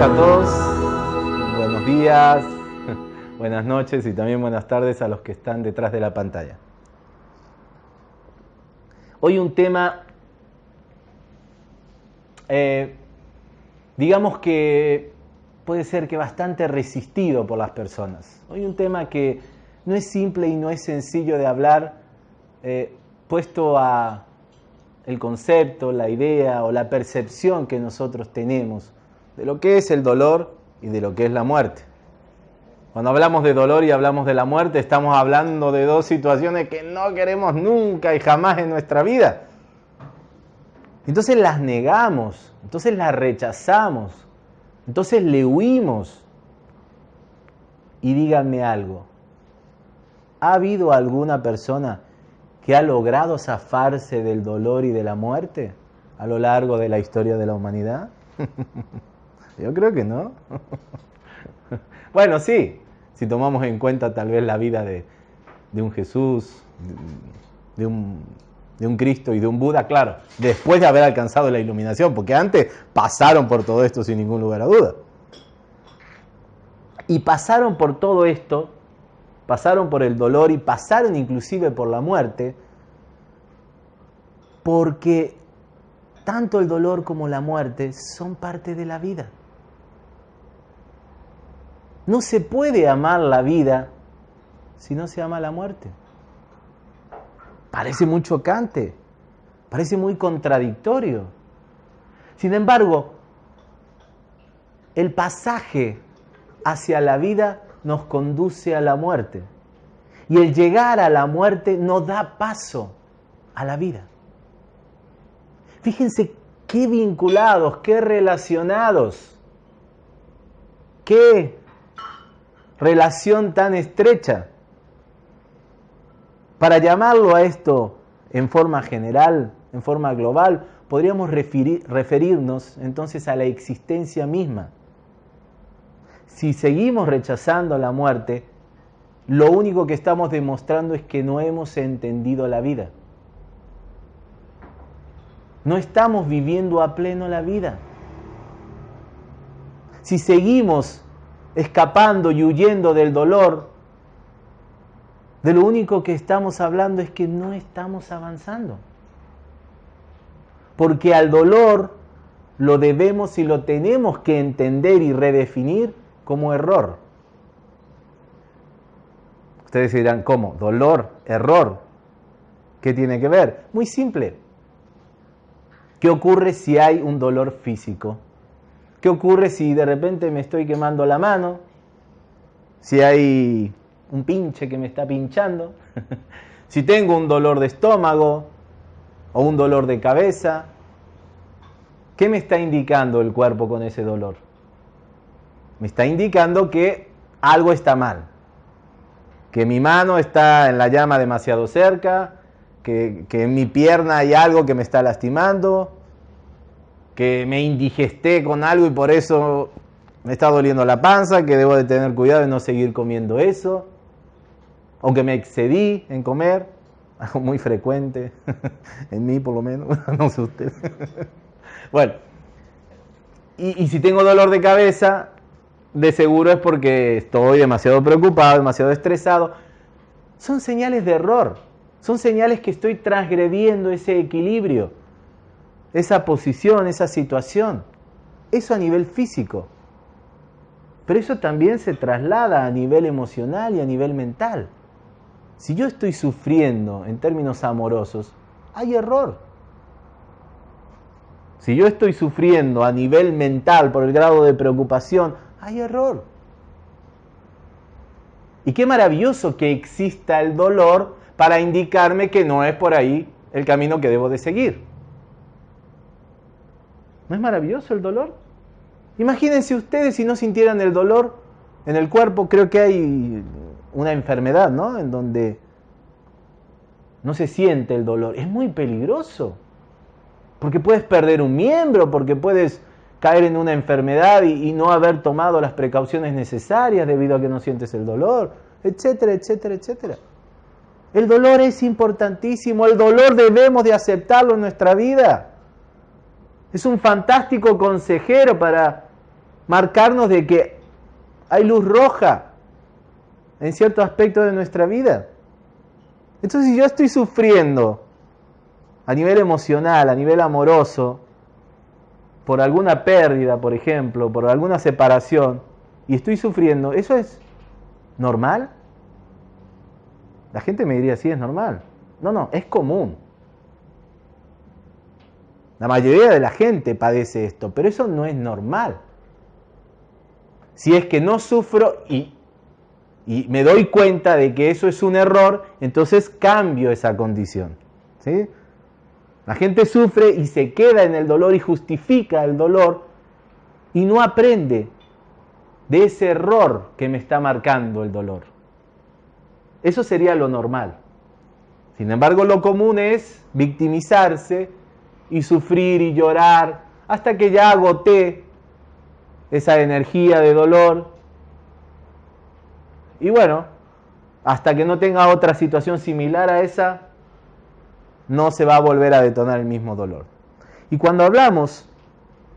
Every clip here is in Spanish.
a todos, buenos días, buenas noches y también buenas tardes a los que están detrás de la pantalla. Hoy un tema, eh, digamos que puede ser que bastante resistido por las personas. Hoy un tema que no es simple y no es sencillo de hablar, eh, puesto a el concepto, la idea o la percepción que nosotros tenemos de lo que es el dolor y de lo que es la muerte. Cuando hablamos de dolor y hablamos de la muerte, estamos hablando de dos situaciones que no queremos nunca y jamás en nuestra vida. Entonces las negamos, entonces las rechazamos, entonces le huimos. Y díganme algo, ¿ha habido alguna persona que ha logrado zafarse del dolor y de la muerte a lo largo de la historia de la humanidad? Yo creo que no. bueno, sí, si tomamos en cuenta tal vez la vida de, un Jesús, de un, de un Cristo y de un Buda, claro, después de haber alcanzado la iluminación, porque antes pasaron por todo esto sin ningún lugar a duda. Y pasaron por todo esto, pasaron por el dolor y pasaron inclusive por la muerte, porque tanto el dolor como la muerte son parte de la vida. No se puede amar la vida si no se ama la muerte. Parece muy chocante, parece muy contradictorio. Sin embargo, el pasaje hacia la vida nos conduce a la muerte. Y el llegar a la muerte no da paso a la vida. Fíjense qué vinculados, qué relacionados, qué relación tan estrecha. Para llamarlo a esto en forma general, en forma global, podríamos referirnos entonces a la existencia misma. Si seguimos rechazando la muerte, lo único que estamos demostrando es que no hemos entendido la vida. No estamos viviendo a pleno la vida. Si seguimos escapando y huyendo del dolor, de lo único que estamos hablando es que no estamos avanzando. Porque al dolor lo debemos y lo tenemos que entender y redefinir como error. Ustedes dirán, ¿cómo? Dolor, error. ¿Qué tiene que ver? Muy simple. ¿Qué ocurre si hay un dolor físico? ¿Qué ocurre si de repente me estoy quemando la mano? Si hay un pinche que me está pinchando. si tengo un dolor de estómago o un dolor de cabeza. ¿Qué me está indicando el cuerpo con ese dolor? Me está indicando que algo está mal. Que mi mano está en la llama demasiado cerca, que, que en mi pierna hay algo que me está lastimando, que me indigesté con algo y por eso me está doliendo la panza, que debo de tener cuidado de no seguir comiendo eso, o que me excedí en comer, algo muy frecuente, en mí por lo menos, no sé usted. bueno, y, y si tengo dolor de cabeza, de seguro es porque estoy demasiado preocupado, demasiado estresado. Son señales de error, son señales que estoy transgrediendo ese equilibrio esa posición, esa situación. Eso a nivel físico. Pero eso también se traslada a nivel emocional y a nivel mental. Si yo estoy sufriendo en términos amorosos, hay error. Si yo estoy sufriendo a nivel mental por el grado de preocupación, hay error. Y qué maravilloso que exista el dolor para indicarme que no es por ahí el camino que debo de seguir. ¿No es maravilloso el dolor? Imagínense ustedes si no sintieran el dolor en el cuerpo, creo que hay una enfermedad, ¿no? En donde no se siente el dolor. Es muy peligroso. Porque puedes perder un miembro, porque puedes caer en una enfermedad y, y, no haber tomado las precauciones necesarias debido a que no sientes el dolor, etcétera, etcétera, etcétera. El dolor es importantísimo, el dolor debemos de aceptarlo en nuestra vida. Es un fantástico consejero para marcarnos de que hay luz roja en cierto aspecto de nuestra vida. Entonces, si yo estoy sufriendo a nivel emocional, a nivel amoroso, por alguna pérdida, por ejemplo, por alguna separación, y estoy sufriendo, ¿eso es normal? La gente me diría, sí, es normal. No, no, es común. La mayoría de la gente padece esto, pero eso no es normal. Si es que no sufro y, y me doy cuenta de que eso es un error, entonces cambio esa condición. ¿sí? La gente sufre y se queda en el dolor y justifica el dolor y no aprende de ese error que me está marcando el dolor. Eso sería lo normal. Sin embargo, lo común es victimizarse y sufrir y llorar hasta que ya agoté esa energía de dolor. Y bueno, hasta que no tenga otra situación similar a esa, no se va a volver a detonar el mismo dolor. Y cuando hablamos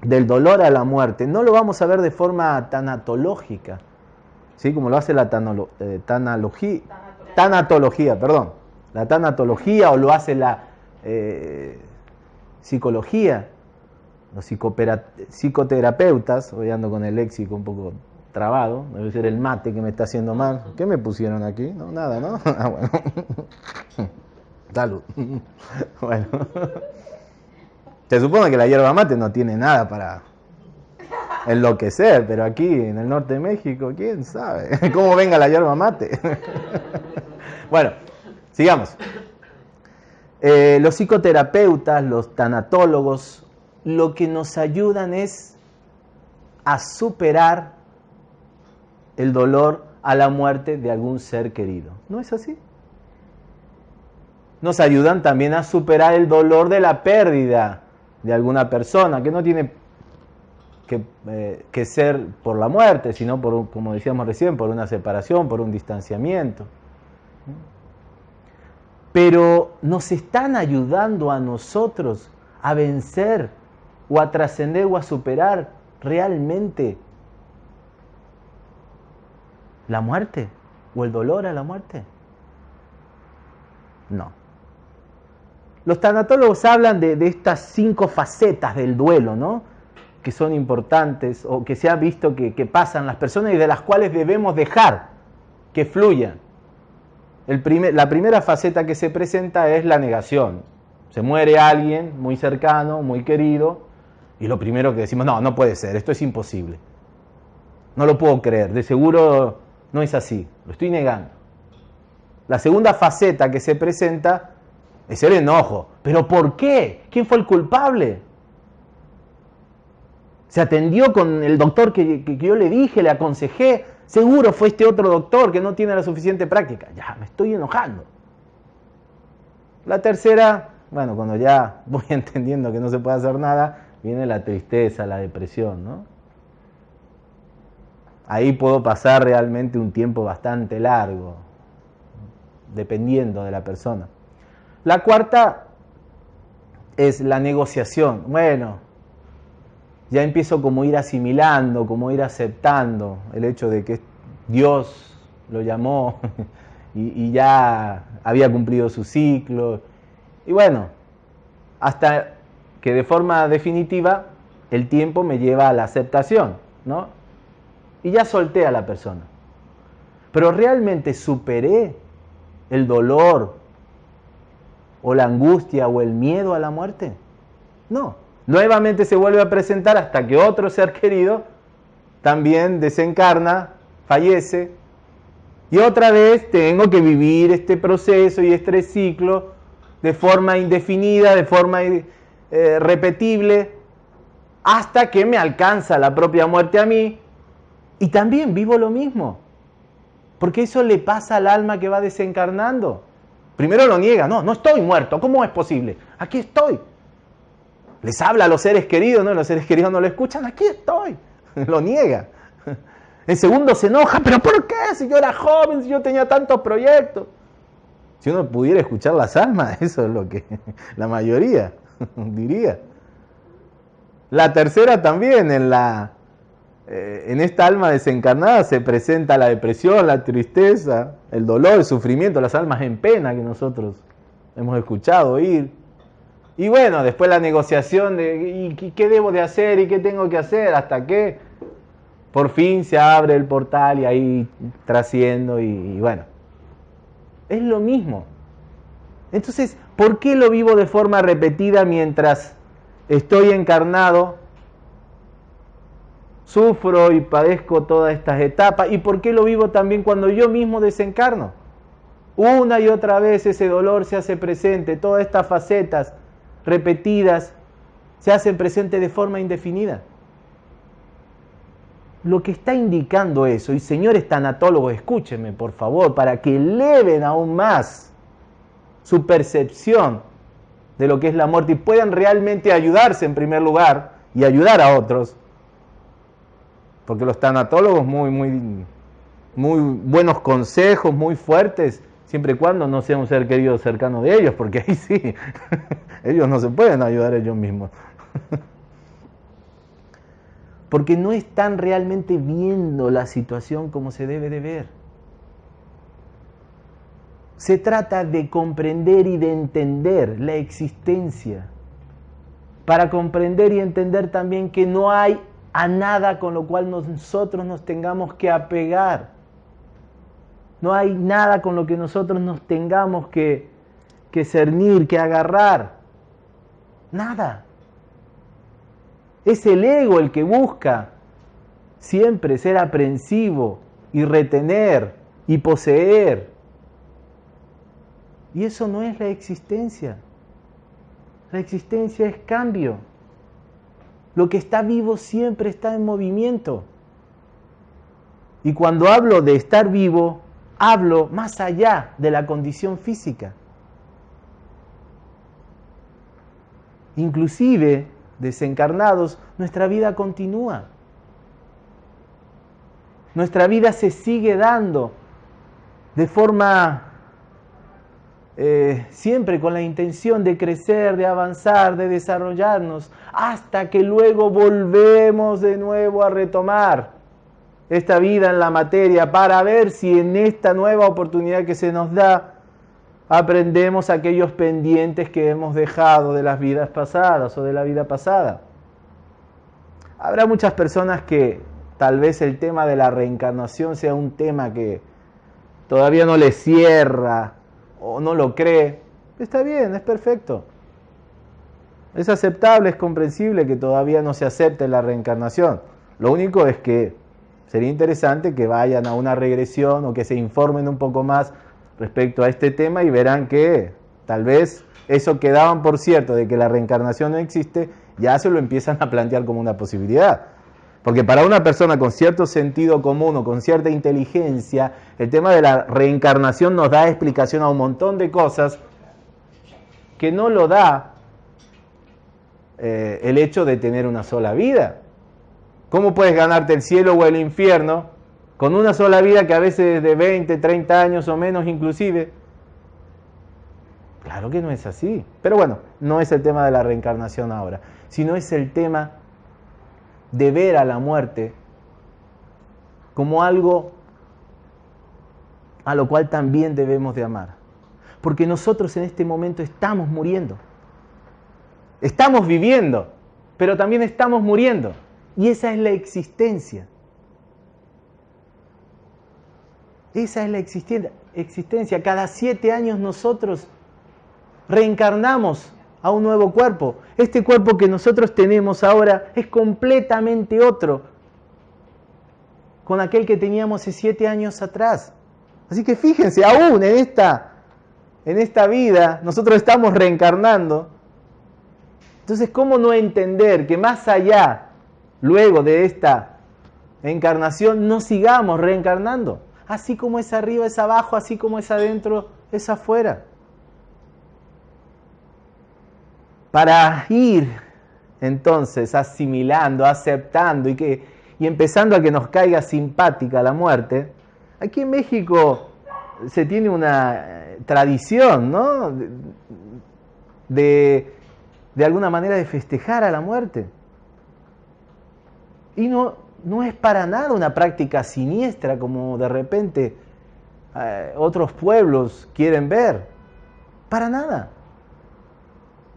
del dolor a la muerte, no lo vamos a ver de forma tanatológica, ¿sí? como lo hace la eh, tanatología, perdón, la tanatología o lo hace la eh, psicología, los psicoterapeutas, hoy ando con el léxico un poco trabado, debe ser el mate que me está haciendo mal. ¿Qué me pusieron aquí? No, nada, ¿no? Ah, bueno. Salud. bueno. Se supone que la hierba mate no tiene nada para enloquecer, pero aquí en el norte de México, quién sabe cómo venga la hierba mate. bueno, sigamos. Eh, los psicoterapeutas, los tanatólogos, lo que nos ayudan es a superar el dolor a la muerte de algún ser querido. ¿No es así? Nos ayudan también a superar el dolor de la pérdida de alguna persona, que no tiene que, eh, que ser por la muerte, sino por, como decíamos recién, por una separación, por un distanciamiento pero nos están ayudando a nosotros a vencer o a trascender o a superar realmente la muerte o el dolor a la muerte. No. Los tanatólogos hablan de, estas cinco facetas del duelo, ¿no? Que son importantes o que se ha visto que, que pasan las personas y de las cuales debemos dejar que fluyan la primera faceta que se presenta es la negación. Se muere alguien muy cercano, muy querido, y lo primero que decimos, no, no puede ser, esto es imposible. No lo puedo creer, de seguro no es así, lo estoy negando. La segunda faceta que se presenta es el enojo. ¿Pero por qué? ¿Quién fue el culpable? Se atendió con el doctor que, yo le dije, le aconsejé, Seguro fue este otro doctor que no tiene la suficiente práctica. Ya, me estoy enojando. La tercera, bueno, cuando ya voy entendiendo que no se puede hacer nada, viene la tristeza, la depresión, ¿no? Ahí puedo pasar realmente un tiempo bastante largo, dependiendo de la persona. La cuarta es la negociación. Bueno, ya empiezo como ir asimilando, como ir aceptando el hecho de que Dios lo llamó y, ya había cumplido su ciclo. Y bueno, hasta que de forma definitiva el tiempo me lleva a la aceptación, ¿no? Y ya solté a la persona. Pero realmente superé el dolor o la angustia o el miedo a la muerte. No nuevamente se vuelve a presentar hasta que otro ser querido también desencarna, fallece, y otra vez tengo que vivir este proceso y este ciclo de forma indefinida, de forma eh, repetible, hasta que me alcanza la propia muerte a mí, y también vivo lo mismo, porque eso le pasa al alma que va desencarnando. Primero lo niega, no, no estoy muerto, ¿cómo es posible? Aquí estoy, les habla a los seres queridos, ¿no? Los seres queridos no lo escuchan, aquí estoy. Lo niega. El segundo se enoja, pero ¿por qué? Si yo era joven, si yo tenía tantos proyectos. Si uno pudiera escuchar las almas, eso es lo que la mayoría diría. La tercera también, en la eh, en esta alma desencarnada se presenta la depresión, la tristeza, el dolor, el sufrimiento, las almas en pena que nosotros hemos escuchado oír. Y bueno, después la negociación de ¿y qué debo de hacer y qué tengo que hacer hasta que por fin se abre el portal y ahí trasciendo y bueno. Es lo mismo. Entonces, ¿por qué lo vivo de forma repetida mientras estoy encarnado? Sufro y padezco todas estas etapas. ¿Y por qué lo vivo también cuando yo mismo desencarno? Una y otra vez ese dolor se hace presente, todas estas facetas repetidas se hacen presentes de forma indefinida. Lo que está indicando eso, y señores tanatólogos, escúchenme por favor, para que eleven aún más su percepción de lo que es la muerte y puedan realmente ayudarse en primer lugar y ayudar a otros. Porque los tanatólogos muy, muy, muy buenos consejos, muy fuertes, siempre y cuando no sea un ser querido cercano de ellos, porque ahí sí, ellos no se pueden ayudar ellos mismos. Porque no están realmente viendo la situación como se debe de ver. Se trata de comprender y de entender la existencia, para comprender y entender también que no hay a nada con lo cual nosotros nos tengamos que apegar. No hay nada con lo que nosotros nos tengamos que, que cernir, que agarrar. Nada. Es el ego el que busca siempre ser aprensivo y retener y poseer. Y eso no es la existencia. La existencia es cambio. Lo que está vivo siempre está en movimiento. Y cuando hablo de estar vivo, hablo más allá de la condición física. Inclusive, desencarnados, nuestra vida continúa. Nuestra vida se sigue dando de forma eh, siempre con la intención de crecer, de avanzar, de desarrollarnos, hasta que luego volvemos de nuevo a retomar esta vida en la materia para ver si en esta nueva oportunidad que se nos da aprendemos aquellos pendientes que hemos dejado de las vidas pasadas o de la vida pasada. Habrá muchas personas que tal vez el tema de la reencarnación sea un tema que todavía no les cierra o no lo cree, está bien, es perfecto. Es aceptable, es comprensible que todavía no se acepte la reencarnación. Lo único es que sería interesante que vayan a una regresión o que se informen un poco más respecto a este tema y verán que tal vez eso que daban por cierto de que la reencarnación no existe, ya se lo empiezan a plantear como una posibilidad. Porque para una persona con cierto sentido común o con cierta inteligencia, el tema de la reencarnación nos da explicación a un montón de cosas que no lo da eh, el hecho de tener una sola vida. ¿Cómo puedes ganarte el cielo o el infierno con una sola vida que a veces es de 20, 30 años o menos inclusive? Claro que no es así. Pero bueno, no es el tema de la reencarnación ahora, sino es el tema de ver a la muerte como algo a lo cual también debemos de amar. Porque nosotros en este momento estamos muriendo. Estamos viviendo, pero también estamos muriendo. Y esa es la existencia. Esa es la existencia. Cada siete años nosotros reencarnamos a un nuevo cuerpo. Este cuerpo que nosotros tenemos ahora es completamente otro con aquel que teníamos hace siete años atrás. Así que fíjense, aún en esta, en esta vida nosotros estamos reencarnando. Entonces, ¿cómo no entender que más allá, luego de esta encarnación, no sigamos reencarnando? Así como es arriba es abajo, así como es adentro es afuera. para ir entonces asimilando, aceptando y, que, y empezando a que nos caiga simpática la muerte, aquí en México se tiene una eh, tradición, ¿no? De, de alguna manera de festejar a la muerte. Y no, no es para nada una práctica siniestra como de repente eh, otros pueblos quieren ver. Para nada.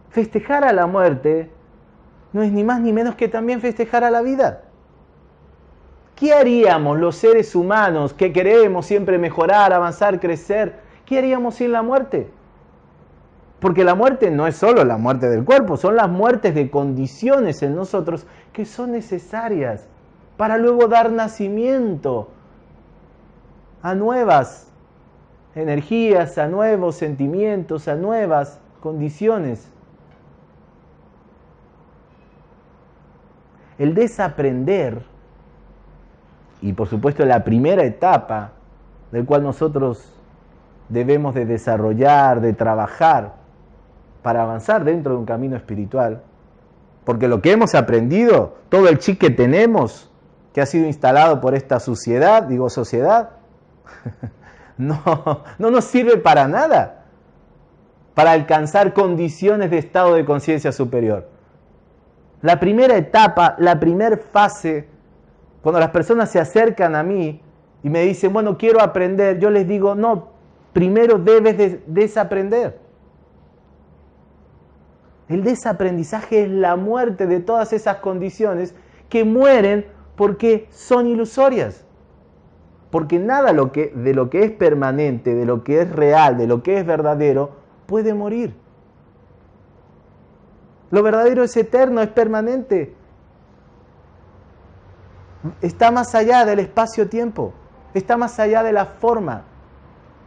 Festejar a la muerte no es ni más ni menos que también festejar a la vida. ¿Qué haríamos los seres humanos que queremos siempre mejorar, avanzar, crecer? ¿Qué haríamos sin la muerte? Porque la muerte no es solo la muerte del cuerpo, son las muertes de condiciones en nosotros que son necesarias para luego dar nacimiento a nuevas energías, a nuevos sentimientos, a nuevas condiciones. El desaprender, y por supuesto la primera etapa del cual nosotros debemos de desarrollar, de trabajar para avanzar dentro de un camino espiritual, porque lo que hemos aprendido, todo el chip que tenemos, que ha sido instalado por esta sociedad, digo sociedad, no, no nos sirve para nada, para alcanzar condiciones de estado de conciencia superior. La primera etapa, la primera fase, cuando las personas se acercan a mí y me dicen, bueno, quiero aprender, yo les digo, no, primero debes de desaprender. El desaprendizaje es la muerte de todas esas condiciones que mueren porque son ilusorias. Porque nada lo que, de lo que es permanente, de lo que es real, de lo que es verdadero, puede morir. Lo verdadero es eterno, es permanente. Está más allá del espacio-tiempo, está más allá de la forma.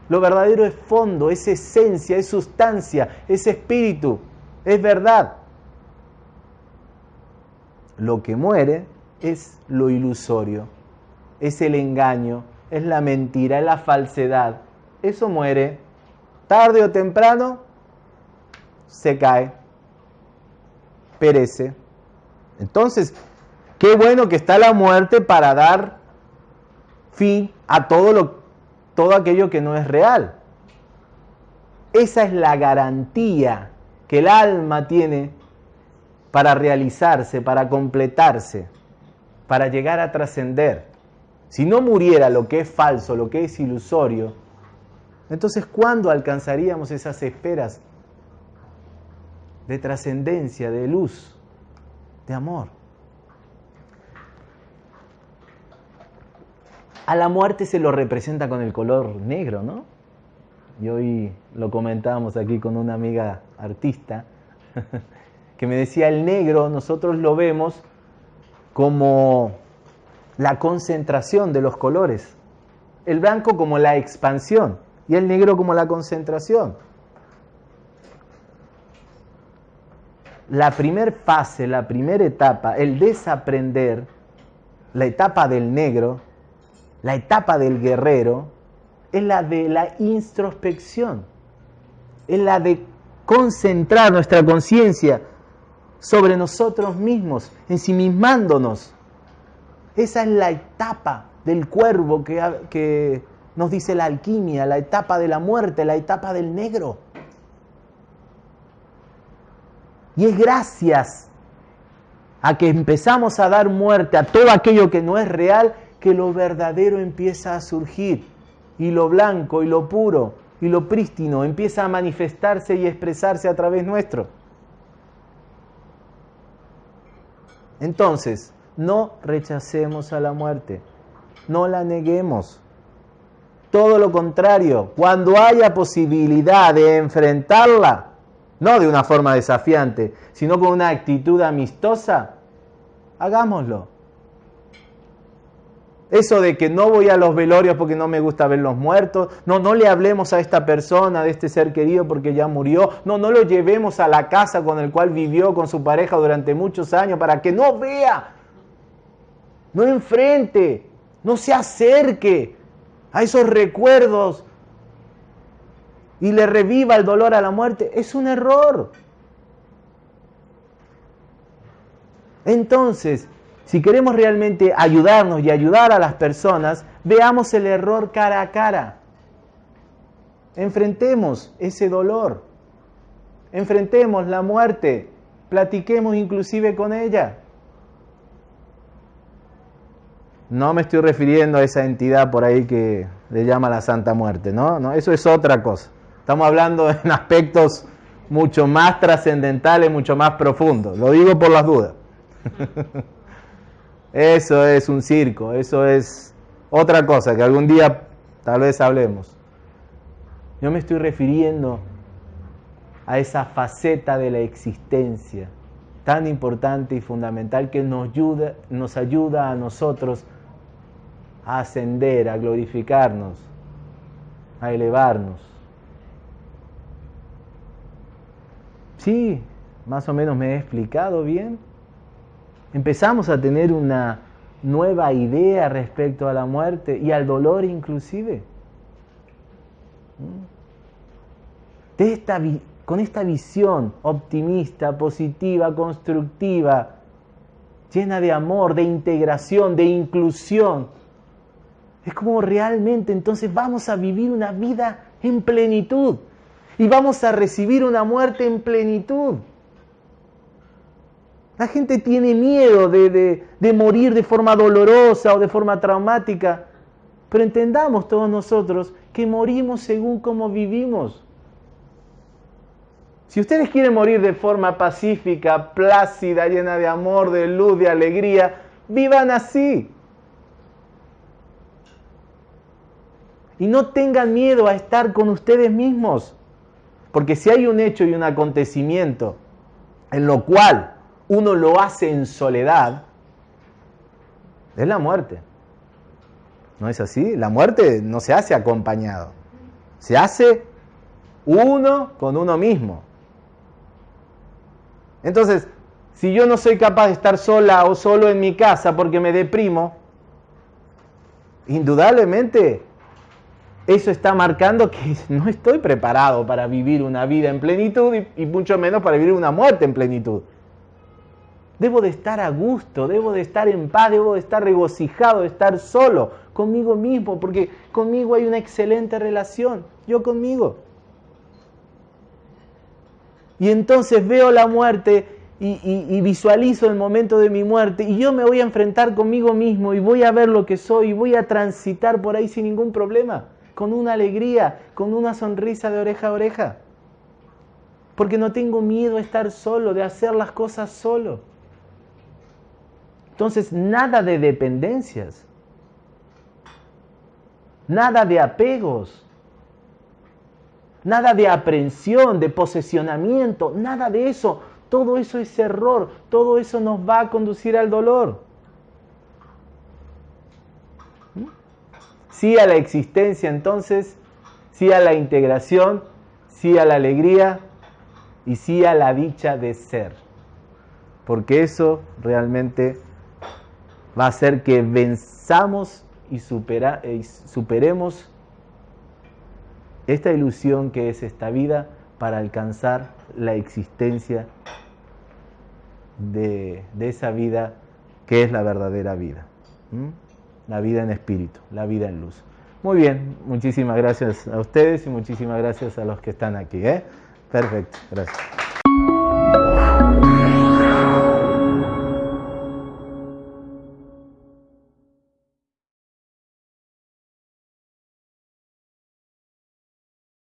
Lo verdadero es fondo, es esencia, es sustancia, es espíritu, es verdad. Lo que muere es lo ilusorio, es el engaño, es la mentira, es la falsedad. Eso muere. Tarde o temprano se cae, perece. Entonces, qué bueno que está la muerte para dar fin a todo, lo, todo aquello que no es real. Esa es la garantía que el alma tiene para realizarse, para completarse para llegar a trascender. Si no muriera lo que es falso, lo que es ilusorio, entonces ¿cuándo alcanzaríamos esas esferas de trascendencia, de luz, de amor? A la muerte se lo representa con el color negro, ¿no? Y hoy lo comentábamos aquí con una amiga artista que me decía, el negro nosotros lo vemos como la concentración de los colores, el blanco como la expansión y el negro como la concentración. La primera fase, la primera etapa, el desaprender, la etapa del negro, la etapa del guerrero, es la de la introspección, es la de concentrar nuestra conciencia sobre nosotros mismos, ensimismándonos. Esa es la etapa del cuervo que, que nos dice la alquimia, la etapa de la muerte, la etapa del negro. Y es gracias a que empezamos a dar muerte a todo aquello que no es real que lo verdadero empieza a surgir y lo blanco y lo puro y lo prístino empieza a manifestarse y expresarse a través nuestro. Entonces, no rechacemos a la muerte, no la neguemos. Todo lo contrario, cuando haya posibilidad de enfrentarla, no de una forma desafiante, sino con una actitud amistosa, hagámoslo. Eso de que no voy a los velorios porque no me gusta ver los muertos. No, no le hablemos a esta persona, de este ser querido porque ya murió. No, no lo llevemos a la casa con el cual vivió con su pareja durante muchos años para que no vea. No enfrente, no se acerque a esos recuerdos y le reviva el dolor a la muerte. Es un error. Entonces, si queremos realmente ayudarnos y ayudar a las personas, veamos el error cara a cara. Enfrentemos ese dolor. Enfrentemos la muerte. Platiquemos inclusive con ella. no me estoy refiriendo a esa entidad por ahí que le llama la Santa Muerte, ¿no? no eso es otra cosa. Estamos hablando en aspectos mucho más trascendentales, mucho más profundos. Lo digo por las dudas. Eso es un circo, eso es otra cosa que algún día tal vez hablemos. Yo me estoy refiriendo a esa faceta de la existencia tan importante y fundamental que nos ayuda, nos ayuda a nosotros a ascender, a glorificarnos, a elevarnos. Sí, más o menos me he explicado bien. Empezamos a tener una nueva idea respecto a la muerte y al dolor inclusive. Esta, con esta visión optimista, positiva, constructiva, llena de amor, de integración, de inclusión, es como realmente entonces vamos a vivir una vida en plenitud y vamos a recibir una muerte en plenitud. La gente tiene miedo de, morir de forma dolorosa o de forma traumática, pero entendamos todos nosotros que morimos según cómo vivimos. Si ustedes quieren morir de forma pacífica, plácida, llena de amor, de luz, de alegría, vivan así. Y no tengan miedo a estar con ustedes mismos. Porque si hay un hecho y un acontecimiento en lo cual uno lo hace en soledad, es la muerte. ¿No es así? La muerte no se hace acompañado. Se hace uno con uno mismo. Entonces, si yo no soy capaz de estar sola o solo en mi casa porque me deprimo, indudablemente eso está marcando que no estoy preparado para vivir una vida en plenitud y, mucho menos para vivir una muerte en plenitud. Debo de estar a gusto, debo de estar en paz, debo de estar regocijado, de estar solo conmigo mismo, porque conmigo hay una excelente relación, yo conmigo. Y entonces veo la muerte y, visualizo el momento de mi muerte y yo me voy a enfrentar conmigo mismo y voy a ver lo que soy y voy a transitar por ahí sin ningún problema, con una alegría, con una sonrisa de oreja a oreja. Porque no tengo miedo a estar solo, de hacer las cosas solo. Entonces, nada de dependencias, nada de apegos, nada de aprensión, de posesionamiento, nada de eso. Todo eso es error, todo eso nos va a conducir al dolor. Sí a la existencia entonces, sí a la integración, sí a la alegría y sí a la dicha de ser. Porque eso realmente va a hacer que venzamos y, y superemos esta ilusión que es esta vida para alcanzar la existencia de, esa vida que es la verdadera vida. La vida en espíritu, la vida en luz. Muy bien, muchísimas gracias a ustedes y muchísimas gracias a los que están aquí. ¿eh? Perfecto, gracias.